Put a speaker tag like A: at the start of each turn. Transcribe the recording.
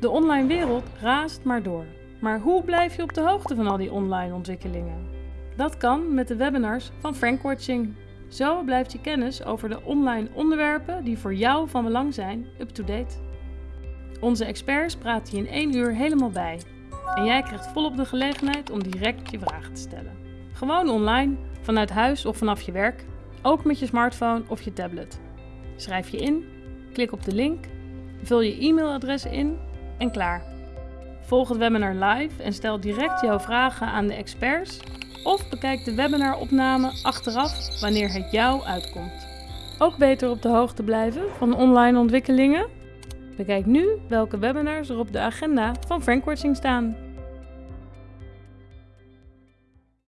A: De online wereld raast maar door. Maar hoe blijf je op de hoogte van al die online ontwikkelingen? Dat kan met de webinars van Frankwatching. Zo blijft je kennis over de online onderwerpen die voor jou van belang zijn up-to-date. Onze experts praten je in één uur helemaal bij. En jij krijgt volop de gelegenheid om direct je vragen te stellen. Gewoon online, vanuit huis of vanaf je werk, ook met je smartphone of je tablet. Schrijf je in, klik op de link, vul je e-mailadres in en klaar. Volg het webinar live en stel direct jouw vragen aan de experts of bekijk de webinaropname achteraf wanneer het jou uitkomt. Ook beter op de hoogte blijven van online ontwikkelingen? Bekijk nu welke webinars er op de agenda van Frankwatching staan.